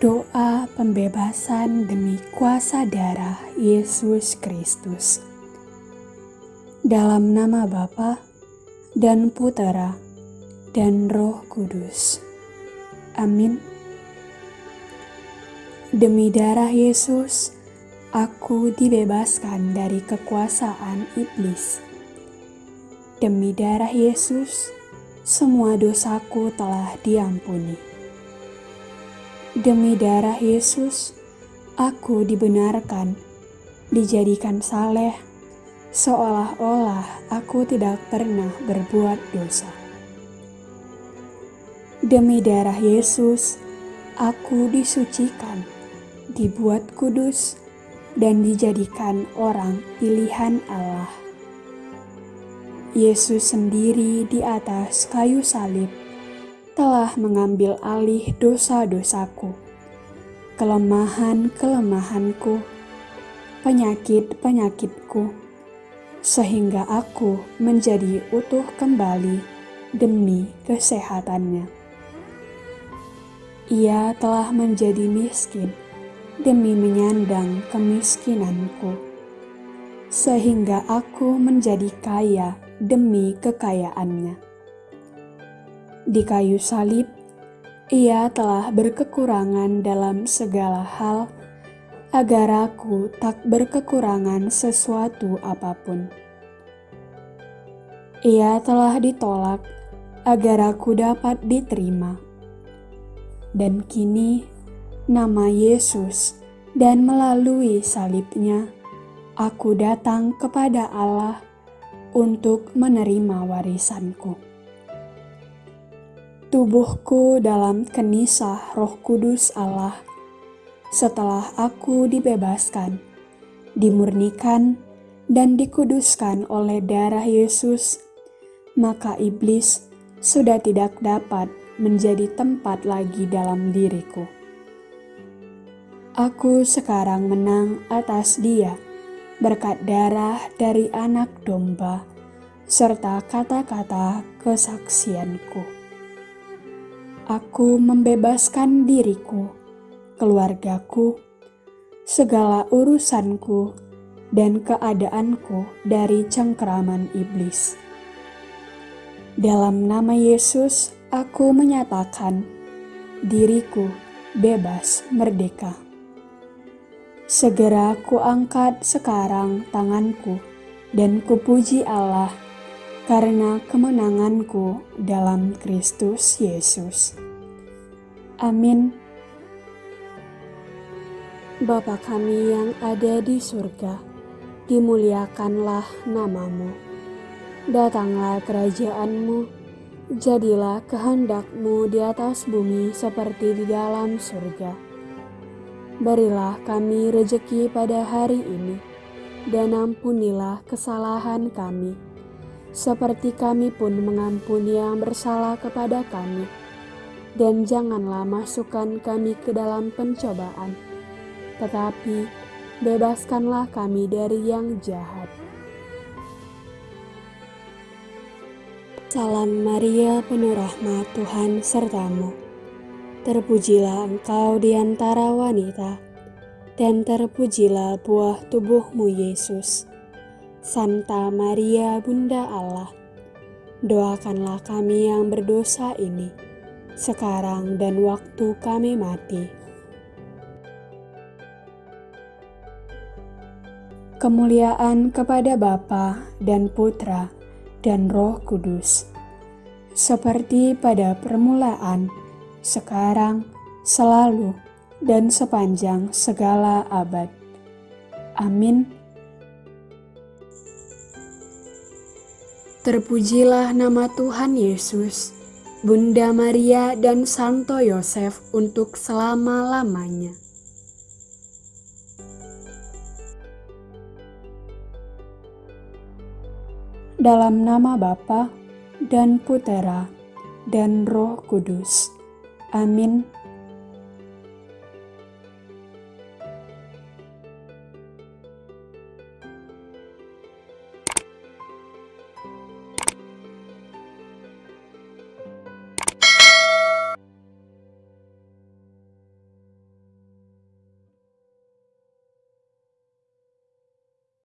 Doa pembebasan demi kuasa darah Yesus Kristus. Dalam nama Bapa dan Putera dan Roh Kudus. Amin. Demi darah Yesus, aku dibebaskan dari kekuasaan iblis. Demi darah Yesus, semua dosaku telah diampuni Demi darah Yesus, aku dibenarkan, dijadikan saleh, seolah-olah aku tidak pernah berbuat dosa. Demi darah Yesus, aku disucikan, dibuat kudus, dan dijadikan orang pilihan Allah. Yesus sendiri di atas kayu salib telah mengambil alih dosa-dosaku, kelemahan-kelemahanku, penyakit-penyakitku, sehingga aku menjadi utuh kembali demi kesehatannya. Ia telah menjadi miskin demi menyandang kemiskinanku, sehingga aku menjadi kaya demi kekayaannya di kayu salib, ia telah berkekurangan dalam segala hal, agar aku tak berkekurangan sesuatu apa pun. Ia telah ditolak agar aku dapat diterima. Dan kini, nama Yesus dan melalui salibnya, aku datang kepada Allah untuk menerima warisanku tubuhku dalam kenisah roh kudus Allah. Setelah aku dibebaskan, dimurnikan, dan dikuduskan oleh darah Yesus, maka iblis sudah tidak dapat menjadi tempat lagi dalam diriku. Aku sekarang menang atas dia berkat darah dari anak domba serta kata-kata kesaksianku. Aku membebaskan diriku, keluargaku, segala urusanku, dan keadaanku dari cengkeraman iblis. Dalam nama Yesus, aku menyatakan diriku bebas merdeka. Segera kuangkat sekarang tanganku dan kupuji Allah karena kemenanganku dalam Kristus Yesus. Amin. Bapa kami yang ada di surga, dimuliakanlah namamu. Datanglah kerajaanmu, jadilah kehendakmu di atas bumi seperti di dalam surga. Berilah kami rejeki pada hari ini, dan ampunilah kesalahan kami seperti kami pun mengampuni yang bersalah kepada kami. Dan janganlah masukkan kami ke dalam pencobaan, tetapi bebaskanlah kami dari yang jahat. Salam Maria, penuh rahmat Tuhan sertamu. Terpujilah engkau di antara wanita, dan terpujilah buah tubuhmu Yesus. Santa Maria Bunda Allah, doakanlah kami yang berdosa ini, sekarang dan waktu kami mati. Kemuliaan kepada Bapa dan Putra dan Roh Kudus, seperti pada permulaan, sekarang, selalu, dan sepanjang segala abad. Amin. Terpujilah nama Tuhan Yesus, Bunda Maria dan Santo Yosef untuk selama-lamanya. Dalam nama Bapa dan Putera dan Roh Kudus. Amin.